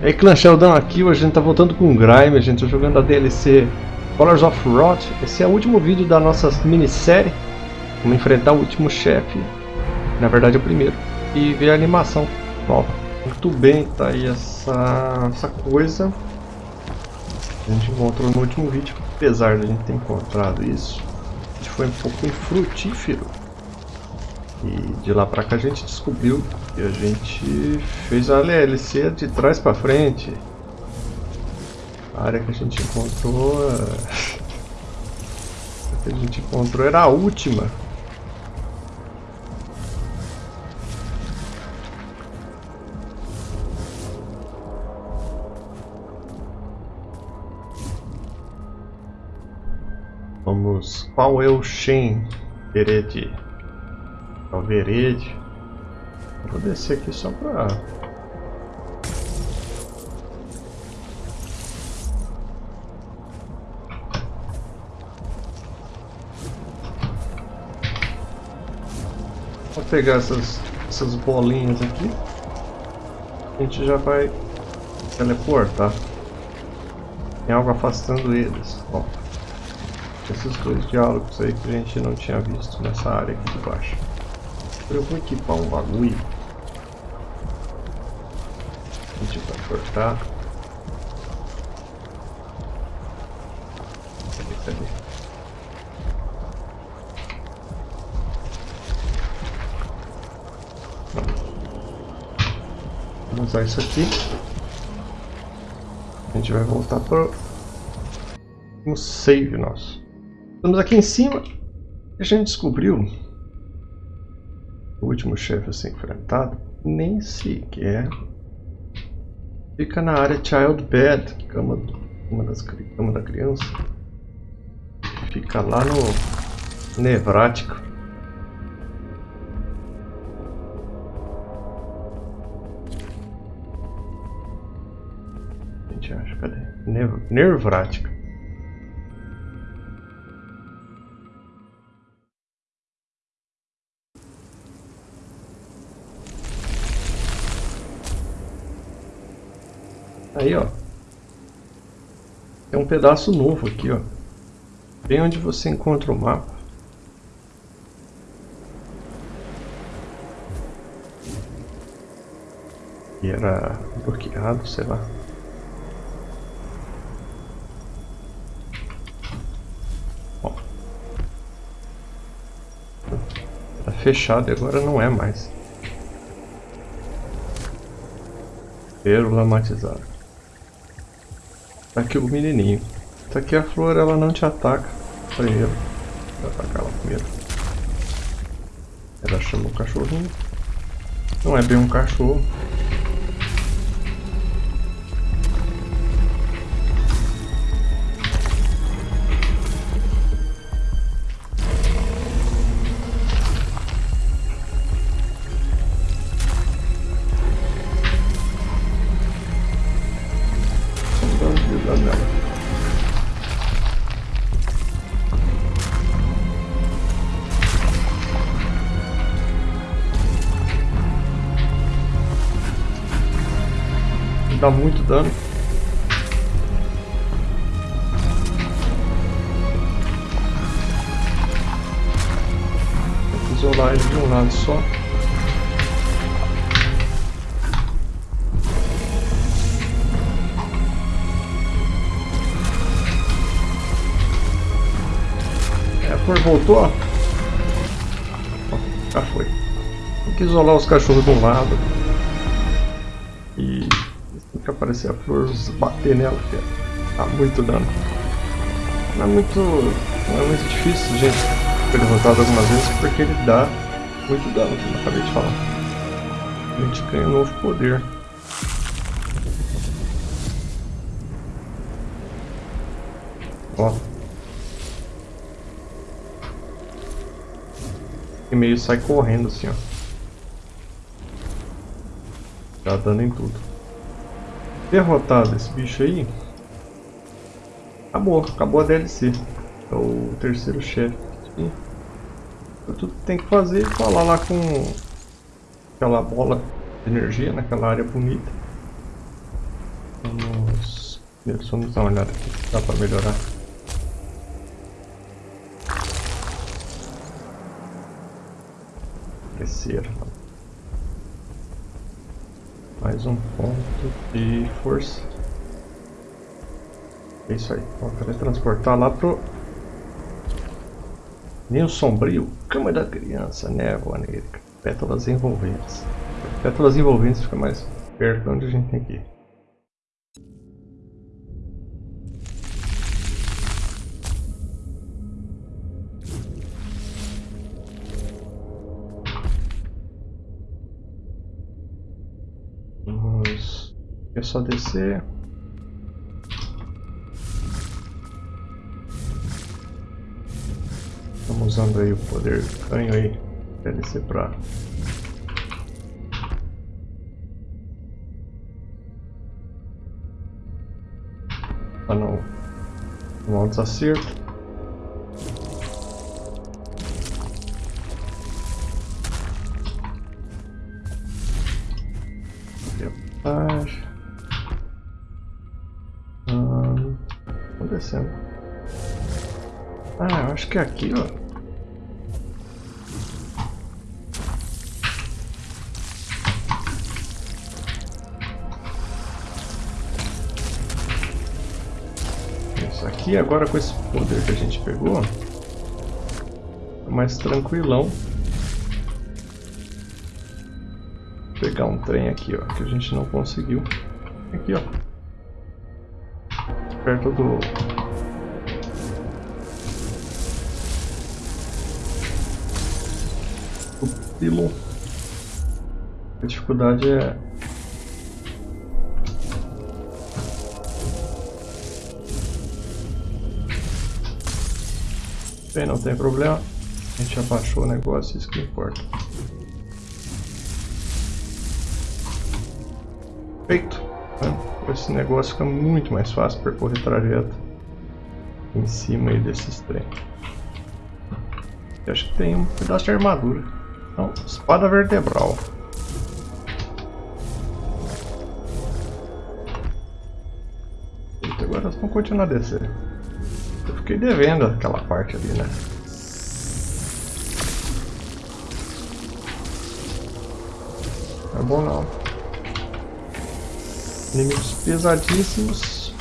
E aí, Clã Sheldon aqui, hoje a gente tá voltando com o Grime, a gente tá jogando a DLC Colors of Rot. Esse é o último vídeo da nossa minissérie. Vamos enfrentar o último chefe, na verdade o primeiro, e ver a animação nova. Muito bem, tá aí essa, essa coisa. A gente encontrou no último vídeo, apesar de a gente ter encontrado isso, a gente foi um pouco infrutífero. E de lá pra cá a gente descobriu que a gente fez a LLC de trás pra frente. A área que a gente encontrou... A que a gente encontrou era a última. Vamos... Qual é o Shen Herede? É o Verede. Vou descer aqui só pra... Vou pegar essas, essas bolinhas aqui. A gente já vai teleportar. Tem algo afastando eles. Ó. Esses dois diálogos aí que a gente não tinha visto nessa área aqui de baixo. Eu vou equipar um bagulho. A gente vai cortar. Cadê, cadê? Vamos usar isso aqui. A gente vai voltar para o save nosso. Estamos aqui em cima. A gente descobriu último chefe a ser enfrentado nem sequer fica na área Child Bed, cama, cama, das, cama da criança. Fica lá no Nevrático. A gente acha, cadê? Nerv. Aí, ó. Tem um pedaço novo aqui, ó. Bem onde você encontra o mapa. E era bloqueado, sei lá. Ó. Tá fechado agora não é mais. Pérola matizada. Tá aqui o menininho. Tá aqui a flor, ela não te ataca primeiro. Vai atacar ela primeiro. Ela chama o cachorrinho. Não é bem um cachorro. Dá muito dano. Que isolar ele de um lado só. É, flor voltou, ó. Já foi. Tem que isolar os cachorros de um lado. E que aparecer a flor, bater nela, que dá muito dano. Não é muito, não é muito difícil, gente, ser derrotado algumas vezes, porque ele dá muito dano, como eu acabei de falar. A gente ganha um novo poder. Ó. E meio sai correndo assim, ó. Dá dano em tudo derrotado esse bicho aí, acabou, acabou a DLC. É o terceiro chefe. Tu tem que fazer é falar lá com aquela bola de energia naquela área bonita. Vamos... Vamos dar uma olhada aqui, dá pra melhorar. Terceiro. Mais um ponto de força. É isso aí. Vamos teletransportar lá pro... Ninho sombrio, cama da criança, névoa negra, pétalas envolventes. Pétalas envolventes fica mais perto de onde a gente tem que ir. É só descer. Estamos usando aí o poder canho aí para descer para para não um desacerto. Atrás. Ah, eu acho que é aqui, ó. aqui agora com esse poder que a gente pegou, é mais tranquilão. Vou pegar um trem aqui, ó, que a gente não conseguiu. Aqui, ó. Perto do... Do pilo. A dificuldade é Bem, não tem problema. A gente abaixou o negócio, isso que importa. Feito. Né? Esse negócio fica muito mais fácil percorrer trajeto em cima aí desses trem. Eu acho que tem um pedaço de armadura. Não, espada vertebral. Eita, agora vamos continuar a descer. Eu fiquei devendo aquela parte ali, né? Não é bom não. Inimigos pesadíssimos.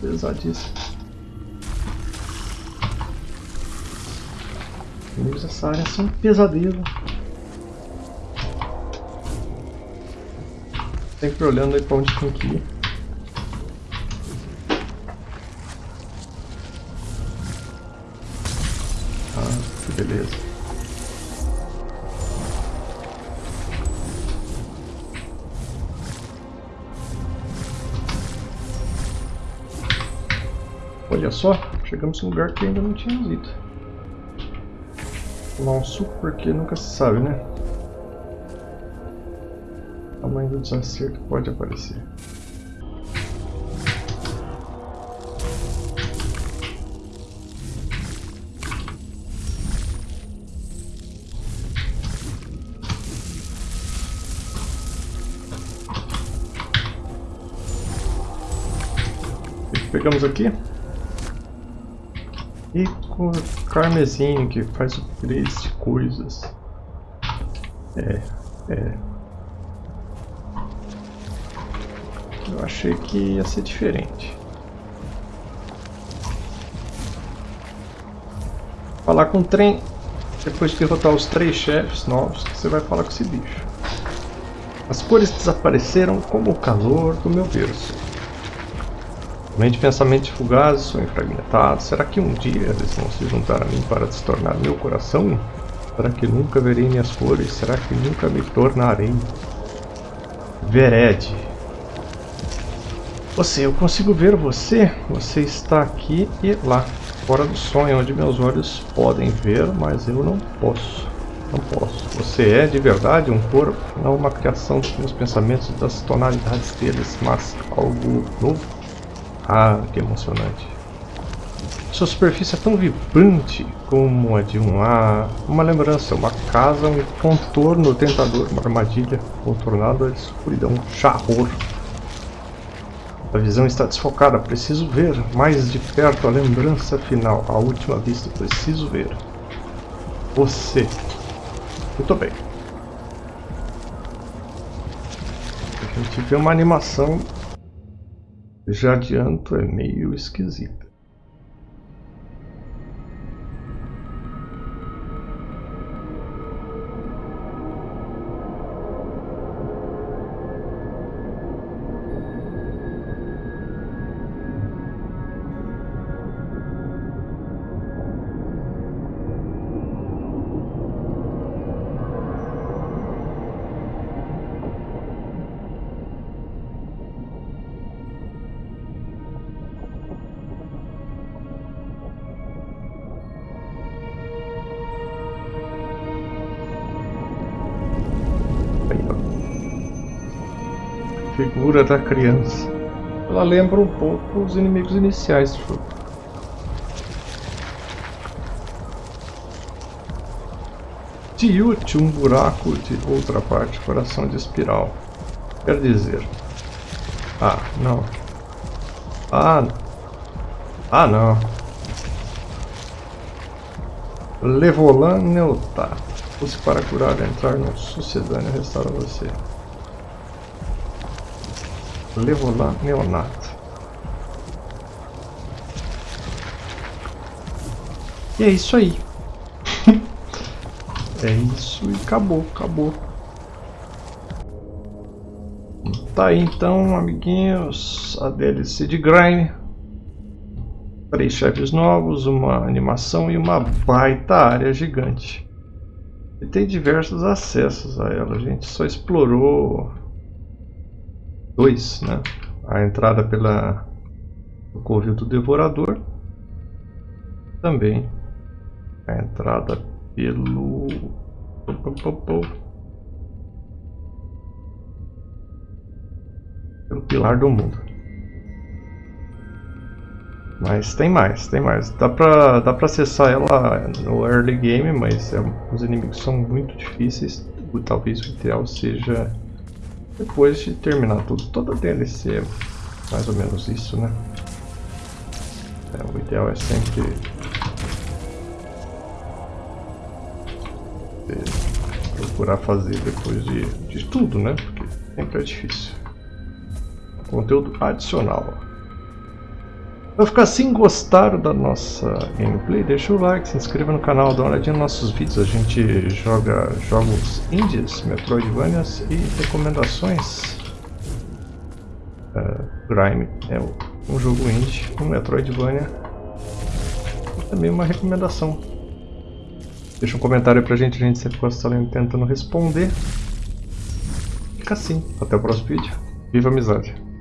Pesadíssimos. Inimigos dessa área são um pesadelo. Sempre olhando aí pra onde tem que ir. beleza. Olha só, chegamos em um lugar que ainda não tínhamos ido. Tomar um suco porque nunca se sabe, né? Tamanho do desacerto pode aparecer. pegamos aqui. E com carmesim que faz três coisas. É, é. Eu achei que ia ser diferente. Falar com o trem, depois de derrotar os três chefes novos, você vai falar com esse bicho. As cores desapareceram como o calor do meu berço. Mente pensamentos fugazes são enfragmentados. Será que um dia eles vão se juntar a mim para se tornar meu coração? Será que nunca verei minhas cores? Será que nunca me tornarei? Vered. Você, eu consigo ver você. Você está aqui e lá. Fora do sonho, onde meus olhos podem ver, mas eu não posso. Não posso. Você é de verdade um corpo, não uma criação dos meus pensamentos e das tonalidades deles, mas algo novo. Ah, que emocionante. Sua superfície é tão vibrante como a de um ar. Uma lembrança, uma casa, um contorno tentador, uma armadilha contornada de escuridão, charror. A visão está desfocada, preciso ver mais de perto a lembrança final. A última vista, preciso ver. Você. Muito bem. A gente vê uma animação, já adianto, é meio esquisita. Figura da criança. Ela lembra um pouco os inimigos iniciais do jogo. Tiute, um buraco de outra parte, coração de espiral. Quer dizer... Ah, não. Ah, ah não. Levolan Neotar. Use para curar entrar no sucedâneo restaura você. Levolan Neonato. E é isso aí. é isso e acabou, acabou. Tá aí então, amiguinhos, a DLC de Grind. Três chefes novos, uma animação e uma baita área gigante. E tem diversos acessos a ela, a gente só explorou 2, né? A entrada pela o covil do devorador. Também a entrada pelo pelo pilar do mundo. Mas tem mais, tem mais. Dá pra, dá pra acessar ela no early game, mas é, os inimigos são muito difíceis. Talvez o ideal seja depois de terminar tudo, toda DLC é mais ou menos isso, né? É, o ideal é sempre procurar fazer depois de, de tudo, né? Porque sempre é difícil. Conteúdo adicional. Para ficar assim, gostaram da nossa gameplay, deixa o like, se inscreva no canal, dá uma olhadinha nos nossos vídeos. A gente joga jogos indies, Metroidvanias e recomendações. Uh, Grime é um jogo indie, um Metroidvania e também uma recomendação. Deixa um comentário pra gente, a gente sempre gosta tentando responder. Fica assim, até o próximo vídeo. Viva a amizade!